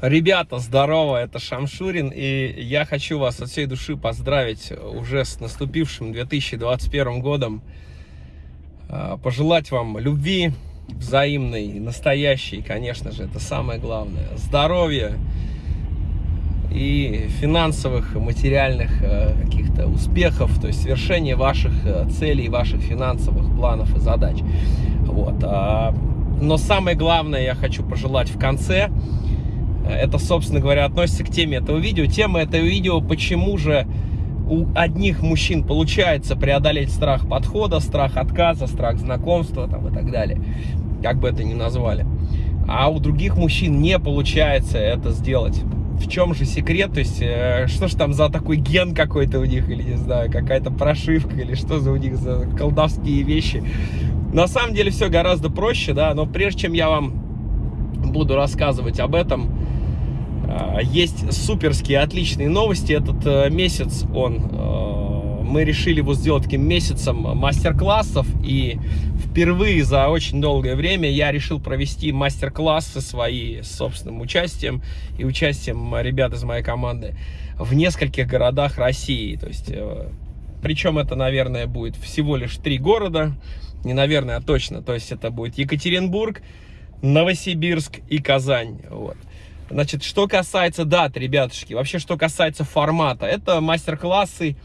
Ребята, здорово, это Шамшурин, и я хочу вас от всей души поздравить уже с наступившим 2021 годом. А, пожелать вам любви взаимной, настоящей, конечно же, это самое главное. Здоровья и финансовых, материальных э, каких-то успехов, то есть свершения ваших э, целей, ваших финансовых планов и задач. Вот. А, но самое главное я хочу пожелать в конце – это, собственно говоря, относится к теме этого видео. Тема этого видео, почему же у одних мужчин получается преодолеть страх подхода, страх отказа, страх знакомства там, и так далее, как бы это ни назвали. А у других мужчин не получается это сделать. В чем же секрет? То есть, э, что же там за такой ген какой-то у них, или не знаю, какая-то прошивка, или что за у них за колдовские вещи. На самом деле все гораздо проще, да, но прежде чем я вам буду рассказывать об этом, есть суперские, отличные новости. Этот э, месяц он, э, мы решили его сделать таким месяцем мастер-классов. И впервые за очень долгое время я решил провести мастер-классы свои с собственным участием и участием ребят из моей команды в нескольких городах России. То есть, э, причем это, наверное, будет всего лишь три города. Не наверное, а точно. То есть это будет Екатеринбург, Новосибирск и Казань. Вот. Значит, что касается дат, ребятушки, вообще, что касается формата, это мастер-классы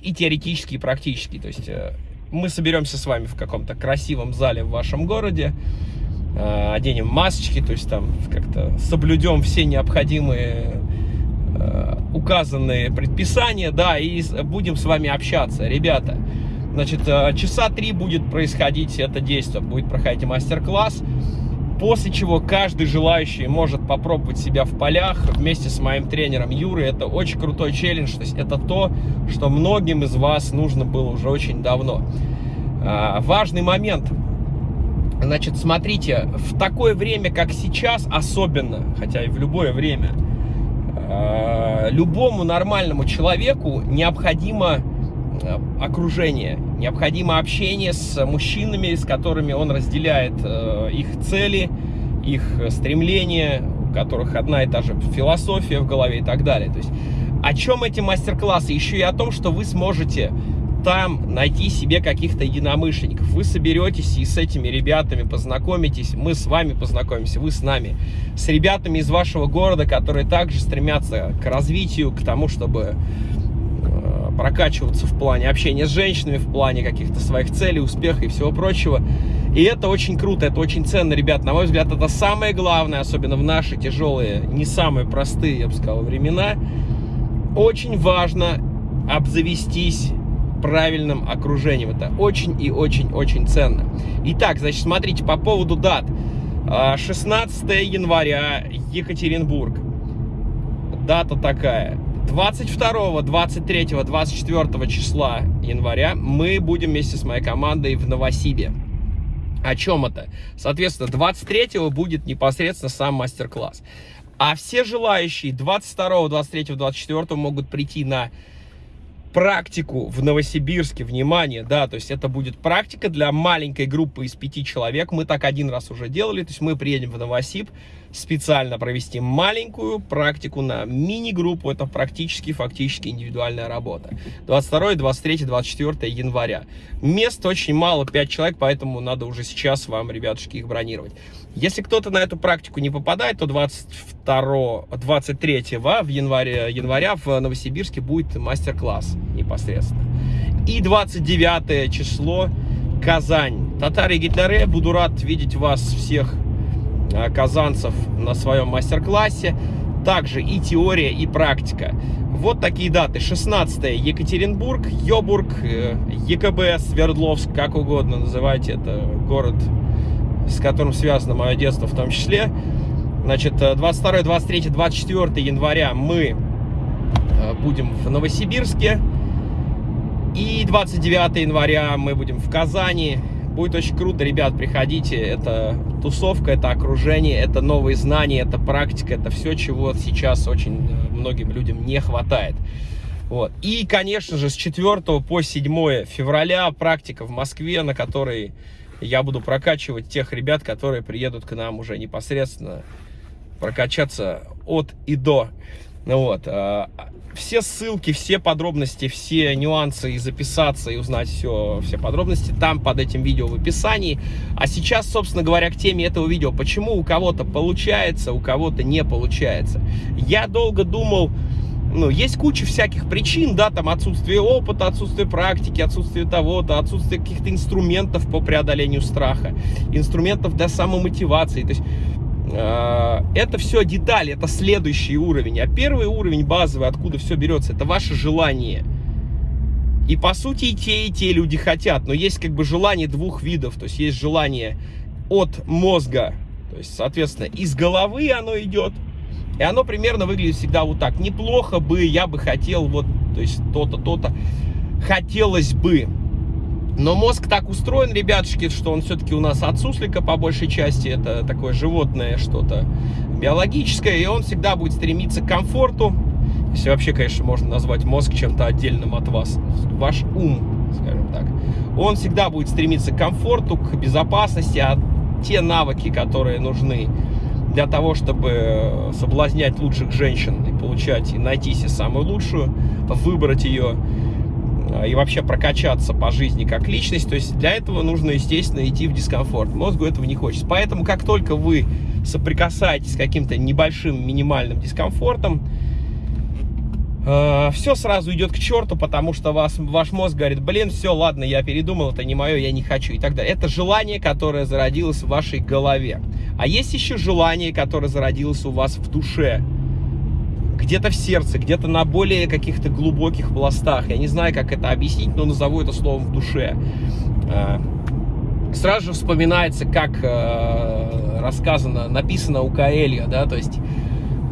и теоретические, и практические. То есть э, мы соберемся с вами в каком-то красивом зале в вашем городе, э, оденем масочки, то есть там как-то соблюдем все необходимые э, указанные предписания, да, и будем с вами общаться. Ребята, значит, часа три будет происходить это действие, будет проходить мастер-класс после чего каждый желающий может попробовать себя в полях вместе с моим тренером Юрой. Это очень крутой челлендж, то есть это то, что многим из вас нужно было уже очень давно. А, важный момент. Значит, смотрите, в такое время, как сейчас, особенно, хотя и в любое время, а, любому нормальному человеку необходимо окружение, необходимо общение с мужчинами, с которыми он разделяет э, их цели, их стремления, у которых одна и та же философия в голове и так далее. То есть о чем эти мастер-классы? Еще и о том, что вы сможете там найти себе каких-то единомышленников. Вы соберетесь и с этими ребятами познакомитесь, мы с вами познакомимся, вы с нами, с ребятами из вашего города, которые также стремятся к развитию, к тому, чтобы прокачиваться в плане общения с женщинами, в плане каких-то своих целей, успеха и всего прочего. И это очень круто, это очень ценно, ребят. На мой взгляд, это самое главное, особенно в наши тяжелые, не самые простые, я бы сказал, времена. Очень важно обзавестись правильным окружением. Это очень и очень-очень ценно. Итак, значит, смотрите, по поводу дат. 16 а, января, Екатеринбург. Дата такая. 22, 23, 24 числа января мы будем вместе с моей командой в Новосибе. О чем это? Соответственно, 23 будет непосредственно сам мастер-класс. А все желающие 22, 23, 24 могут прийти на практику в Новосибирске, внимание, да, то есть это будет практика для маленькой группы из пяти человек, мы так один раз уже делали, то есть мы приедем в Новосиб, специально провести маленькую практику на мини-группу, это практически, фактически индивидуальная работа. 22, 23, 24 января. Мест очень мало, 5 человек, поэтому надо уже сейчас вам, ребятушки, их бронировать. Если кто-то на эту практику не попадает, то 22, 23 в январе, января в Новосибирске будет мастер-класс непосредственно. И 29 число Казань. Татари Гитлере, буду рад видеть вас всех а, казанцев на своем мастер-классе. Также и теория, и практика. Вот такие даты. 16 Екатеринбург, Йобург, э, ЕКБ, Свердловск, как угодно называйте. Это город, с которым связано мое детство в том числе. Значит, 22, 23, 24 января мы Э, будем в Новосибирске. И 29 января мы будем в Казани. Будет очень круто, ребят, приходите. Это тусовка, это окружение, это новые знания, это практика, это все, чего сейчас очень э, многим людям не хватает. Вот. И, конечно же, с 4 по 7 февраля практика в Москве, на которой я буду прокачивать тех ребят, которые приедут к нам уже непосредственно прокачаться от и до. Ну вот. А, все ссылки, все подробности, все нюансы и записаться, и узнать все, все подробности там под этим видео в описании. А сейчас, собственно говоря, к теме этого видео. Почему у кого-то получается, у кого-то не получается. Я долго думал, ну, есть куча всяких причин, да, там отсутствие опыта, отсутствие практики, отсутствие того-то, отсутствие каких-то инструментов по преодолению страха, инструментов для самомотивации. То есть Э, это все детали, это следующий уровень. А первый уровень базовый, откуда все берется, это ваше желание. И по сути и те, и те люди хотят, но есть как бы желание двух видов. То есть есть желание от мозга, то есть, соответственно, из головы оно идет. И оно примерно выглядит всегда вот так. Неплохо бы, я бы хотел вот, то есть то-то, то-то. Хотелось бы. Но мозг так устроен, ребятушки, что он все-таки у нас от суслика по большей части. Это такое животное что-то биологическое. И он всегда будет стремиться к комфорту. Если вообще, конечно, можно назвать мозг чем-то отдельным от вас. Ваш ум, скажем так. Он всегда будет стремиться к комфорту, к безопасности. А те навыки, которые нужны для того, чтобы соблазнять лучших женщин и получать, и найти себе самую лучшую, выбрать ее, а, и вообще прокачаться по жизни как личность, то есть для этого нужно, естественно, идти в дискомфорт. Мозгу этого не хочется. Поэтому, как только вы соприкасаетесь с каким-то небольшим минимальным дискомфортом, э, все сразу идет к черту, потому что вас, ваш мозг говорит, блин, все, ладно, я передумал, это не мое, я не хочу и так далее. Это желание, которое зародилось в вашей голове. А есть еще желание, которое зародилось у вас в душе где-то в сердце, где-то на более каких-то глубоких пластах. Я не знаю, как это объяснить, но назову это словом в душе. А, сразу же вспоминается, как э, рассказано, написано у Каэлья, да, то есть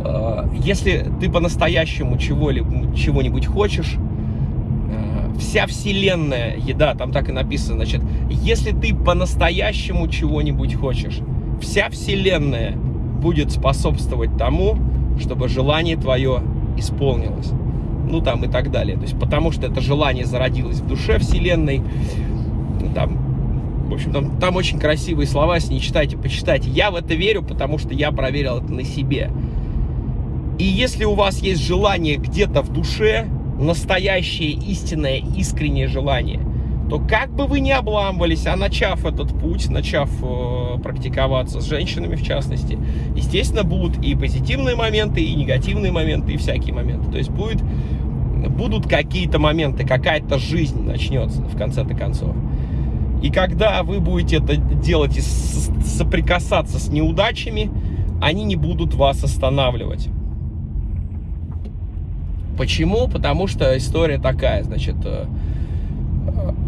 э, если ты по-настоящему чего-нибудь хочешь, э, вся вселенная, еда, там так и написано, значит, если ты по-настоящему чего-нибудь хочешь, вся вселенная будет способствовать тому, чтобы желание твое исполнилось. Ну, там и так далее. То есть, потому что это желание зародилось в душе Вселенной. Там, в общем, там, там очень красивые слова, если не читайте, почитайте. Я в это верю, потому что я проверил это на себе. И если у вас есть желание где-то в душе, настоящее, истинное, искреннее желание, то как бы вы ни обламывались, а начав этот путь, начав э, практиковаться с женщинами в частности, естественно, будут и позитивные моменты, и негативные моменты, и всякие моменты. То есть будет, будут какие-то моменты, какая-то жизнь начнется в конце-то концов. И когда вы будете это делать и соприкасаться с неудачами, они не будут вас останавливать. Почему? Потому что история такая, значит, э,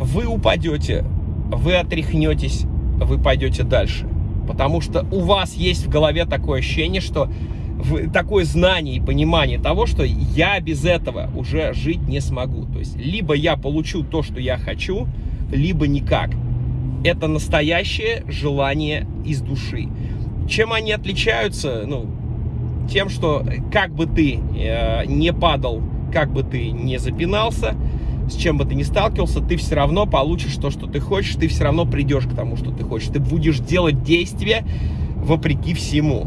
вы упадете, вы отряхнетесь, вы пойдете дальше. Потому что у вас есть в голове такое ощущение, что такое знание и понимание того, что я без этого уже жить не смогу. То есть, либо я получу то, что я хочу, либо никак. Это настоящее желание из души. Чем они отличаются? Ну, тем, что как бы ты э, не падал, как бы ты не запинался, с чем бы ты ни сталкивался, ты все равно получишь то, что ты хочешь, ты все равно придешь к тому, что ты хочешь. Ты будешь делать действия вопреки всему.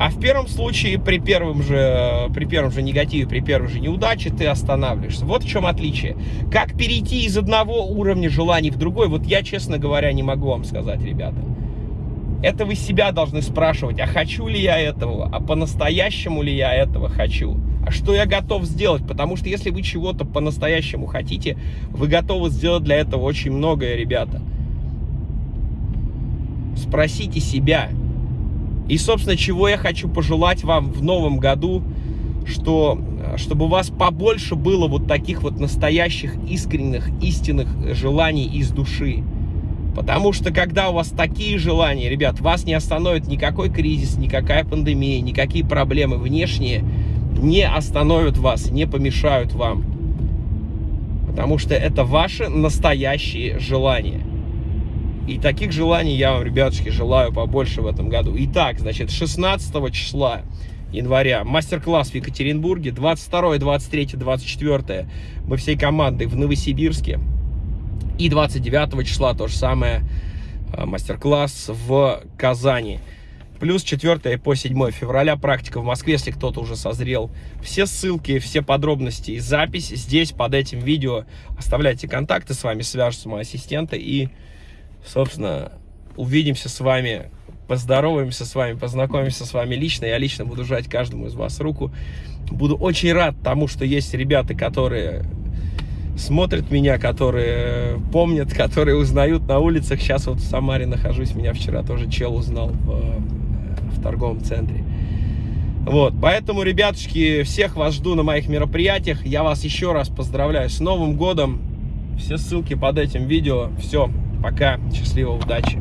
А в первом случае, при первом же, при первом же негативе, при первой же неудаче, ты останавливаешься. Вот в чем отличие. Как перейти из одного уровня желаний в другой, вот я, честно говоря, не могу вам сказать, ребята. Это вы себя должны спрашивать, а хочу ли я этого, а по-настоящему ли я этого хочу что я готов сделать, потому что если вы чего-то по-настоящему хотите, вы готовы сделать для этого очень многое, ребята. Спросите себя. И, собственно, чего я хочу пожелать вам в новом году, что, чтобы у вас побольше было вот таких вот настоящих, искренних, истинных желаний из души. Потому что когда у вас такие желания, ребят, вас не остановит никакой кризис, никакая пандемия, никакие проблемы внешние, не остановят вас, не помешают вам. Потому что это ваши настоящие желания. И таких желаний я вам, ребятушки, желаю побольше в этом году. Итак, значит, 16 числа января мастер-класс в Екатеринбурге, 22, 23, 24 мы всей командой в Новосибирске. И 29 числа то же самое э, мастер-класс в Казани. Плюс 4 по 7 февраля практика в Москве, если кто-то уже созрел. Все ссылки, все подробности и запись здесь под этим видео. Оставляйте контакты, с вами свяжутся мои ассистенты. И, собственно, увидимся с вами, поздороваемся с вами, познакомимся с вами лично. Я лично буду жать каждому из вас руку. Буду очень рад тому, что есть ребята, которые смотрят меня, которые помнят, которые узнают на улицах. Сейчас вот в Самаре нахожусь, меня вчера тоже чел узнал в, торговом центре. Вот, поэтому, ребятушки, всех вас жду на моих мероприятиях. Я вас еще раз поздравляю с Новым годом. Все ссылки под этим видео. Все, пока, счастливо, удачи.